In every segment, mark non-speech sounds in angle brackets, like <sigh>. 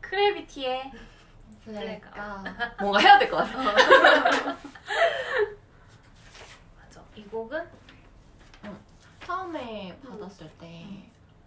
크래비티의 그러니까. <laughs> 뭔가 해야 될 것 같아. <laughs> 맞아. 이 곡은 처음에 받았을 때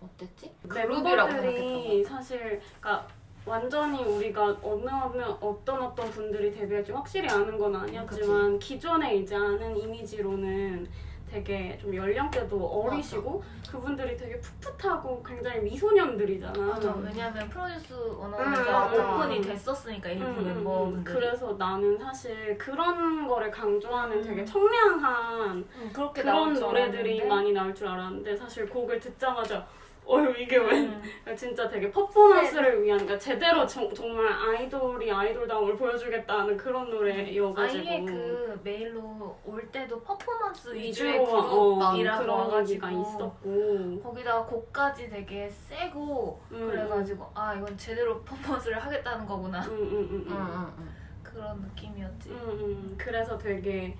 어땠지? 멤버들이 사실 그러니까 완전히 우리가 어느 어느 어떤 어떤 분들이 데뷔할지 확실히 아는 건 아니었지만 기존에 이제 아는 이미지로는 되게 좀 연령대도 어리시고 그분들이 되게 풋풋하고 굉장히 미소년들이잖아. 맞아. 왜냐면 Produce 음, one o one에서 맞아. 오픈이 됐었으니까 일부 음, 음, 음. 멤버분들이. 그래서 나는 사실 그런 거를 강조하는 음. 되게 청량한 음, 그런 노래들이. 많이 나올 줄 알았는데 사실 곡을 듣자마자 어휴 이게 왜 음. 진짜 되게 퍼포먼스를 위한 그러니까 제대로 정, 정말 아이돌이 아이돌다움을 보여주겠다는 그런 노래여가지고 아예 그 메일로 올 때도 퍼포먼스 위주의 어, 그룹이라고 얘기가 와가지고 있었고 거기다가 곡까지 되게 세고 음, 그래가지고 아 이건 제대로 퍼포먼스를 하겠다는 거구나 음, 음, 음, 음. 그런 느낌이었지. 음, 음. 그래서 되게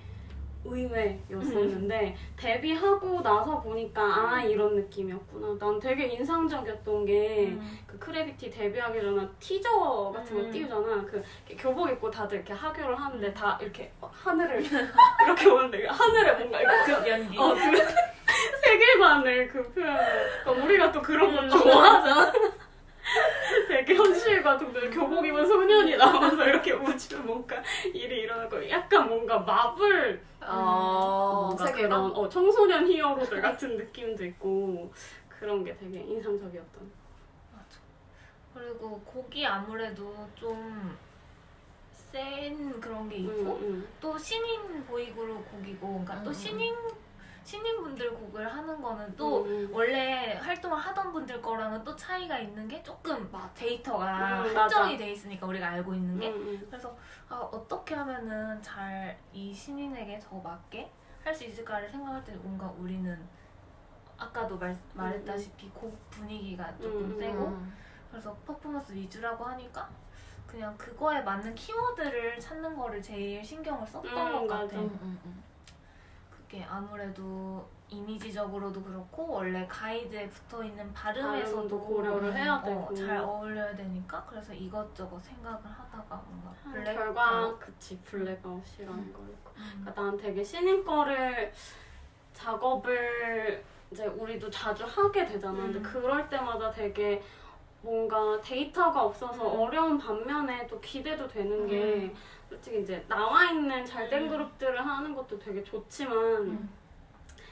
의외였었는데 데뷔하고 나서 보니까 아 이런 느낌이었구나. 난 되게 인상적이었던 게그 음. CRAVITY 데뷔하기 전에 티저 같은 거 음. 띄우잖아. 그 교복 입고 다들 이렇게 하교를 하는데 다 이렇게 하늘을 <laughs> <laughs> 이렇게 오는데 하늘에 뭔가 이렇게 그, 연기. 어, 그 <laughs> 세계관을 그 표현을. 그러니까 우리가 또 그런 거 음. 좋아하잖아. 좀 교복 입은 소년이 나와서 이렇게 우주에 뭔가 일이 일어나고 약간 뭔가 마블 어, 뭔가? 그런 어, 청소년 히어로들 같은 느낌도 있고 그런 게 되게 인상적이었던. 맞아. 그리고 곡이 아무래도 좀 센 그런 게 있고 음, 또 신인 보이그룹 곡이고 그러니까 또 음, 신인 신인분들 곡을 하는 거는 또 음, 음. 원래 활동을 하던 분들 거랑은 또 차이가 있는 게 조금 데이터가 음, 한정이 맞아. 돼 있으니까 우리가 알고 있는 게 음, 음. 그래서 아, 어떻게 하면은 잘 이 신인에게 더 맞게 할 수 있을까를 생각할 때 뭔가 우리는 아까도 말, 말했다시피 곡 분위기가 조금 음, 음, 세고 음. 그래서 퍼포먼스 위주라고 하니까 그냥 그거에 맞는 키워드를 찾는 거를 제일 신경을 썼던 음, 것 맞아. 같아. 응, 그게 아무래도 이미지적으로도 그렇고 원래 가이드에 붙어 있는 발음에서도 고려를 해야 어, 되고. 잘 어울려야 되니까 그래서 이것저것 생각을 하다가 뭔가 블랙 결과 그치 blackout이라는 거 있고. 음. 그러니까 난 되게 신인 거를 작업을 이제 우리도 자주 하게 되잖아. 근데 음. 그럴 때마다 되게 뭔가 데이터가 없어서 음. 어려운 반면에 또 기대도 되는 게 음. 솔직히 이제 나와 있는 잘된 음. 그룹들을 하는 것도 되게 좋지만 음.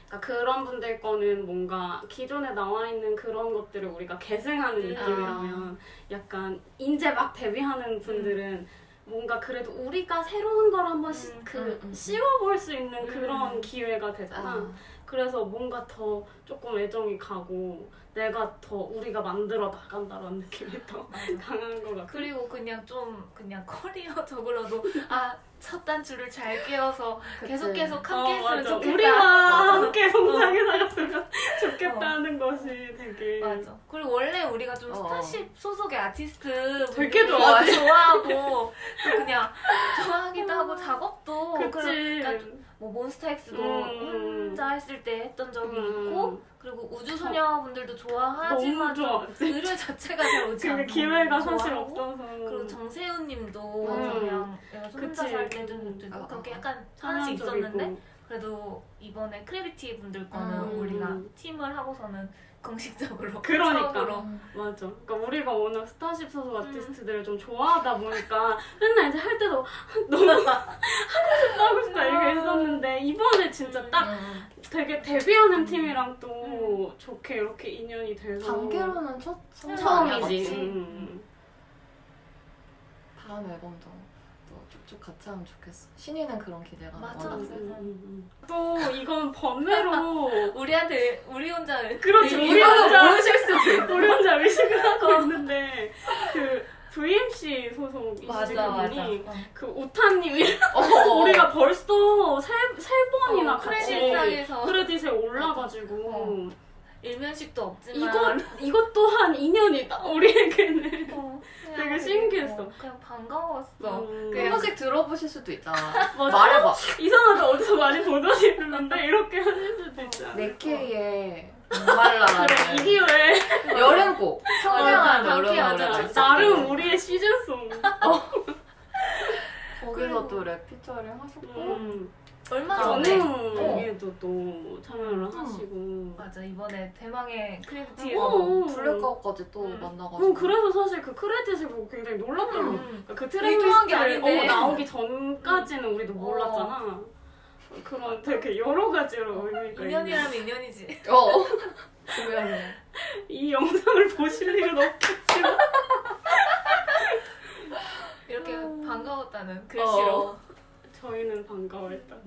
그러니까 그런 분들 거는 뭔가 기존에 나와 있는 그런 것들을 우리가 계승하는 음. 느낌이라면 약간 이제 막 데뷔하는 분들은 뭔가 그래도 우리가 새로운 걸 한번 시- 음, 그 음, 음. 씌워볼 수 있는 음. 그런 기회가 되잖아. 아, 그래서 뭔가 더 조금 애정이 가고 내가 더 우리가 만들어 나간다라는 느낌이 더. <laughs> 강한 것 같아. 그리고 그냥 좀 그냥 커리어적으로도 아 첫 단추를 잘 끼워서 그치. 계속 계속 어, 함께 했으면 맞아. 좋겠다. 우리와 어. 함께 성장해 나갔으면 <laughs> 좋겠다는 것이 되게 맞아. 그리고 원래 우리가 좀 어. Starship 소속의 아티스트 되게 좋아하지. 좋아하고 또 그냥 좋아하기도 하고 <laughs> 작업도 그치. 그러니까 뭐 MONSTA X도 음. 했던 적이 음. 있고 그리고 우주소녀 분들도 좋아하지만 좋아. 의뢰 자체가 잘 오지 않고 기회가 사실. 없어서. 그리고 정세운님도 음. 그냥 내가 혼자 그치. 살 때도 있고 어, 그렇게 어. 약간 하나씩. 있었는데 그래도 이번에 CRAVITY 분들 거는 음. 우리가 팀을 하고서는 <laughs> 공식적으로 <laughs> 그러니까. 처음으로 음. 맞아. 그러니까 우리가 워낙 스타쉽 소속 아티스트들을 좀 좋아하다 보니까 맨날 이제 할 때도 너무 하고 싶다 하고 싶다 이렇게 했었는데 이번에 진짜 음. 딱 음. 되게 데뷔하는 팀이랑 또 좋게 이렇게 인연이 돼서 단계로는 첫 처음이지. 음. 다음 앨범도 또 쭉쭉 같이 하면 좋겠어. 신이는 그런 기대가 맞아. 음, 세. 음, 음. 또 이건 번외로 <laughs> 우리한테 우리 혼자 그렇지 우리 혼자 모르실 수도 있어. 우리 혼자 의식을 하고 있는데 그 VMC 소속 맞아 이시그분이 맞아 어. 그 우타님이 어. <laughs> 우리가 벌써 세, 세 번이나 어, 같이 크레딧상에서 크레딧에 올라가지고 어. 일면식도 없지만 이것 이것 또한 인연이다 <laughs> 우리에게는 어, 되게 신기했어. 어, 그냥 반가웠어 음. 그한 번씩 들어보실 수도 있잖아. <laughs> 말해봐. 이상하다 어디서 많이 보던 이름인데 이렇게 하실 수도 있잖아 네케이의 목말라. 그래 이 기회 여름곡. 청량한 여름 노래. 나름 우리의 season song. <laughs> 거기서 또 랩 피처링 하셨고. 음. 얼마 전에 전에에도 또 참여를 하시고. 맞아 이번에 대망의 어, CRAVITY blackout까지 또 음. 만나가지고. 음, 그래서 사실 그 크레딧을 보고 굉장히 놀랐더라고. 음. 그 의도한 게 트랙리스트 아닌데. 어, 나오기 전까지는 우리도 몰랐잖아. 그런 되게 여러 가지로 의미가. 인연이라면 인연이지 <laughs> 어. 이 영상을 보실 일은 없겠지만 이렇게 반가웠다는 어. 글씨로 저희는 반가워했다.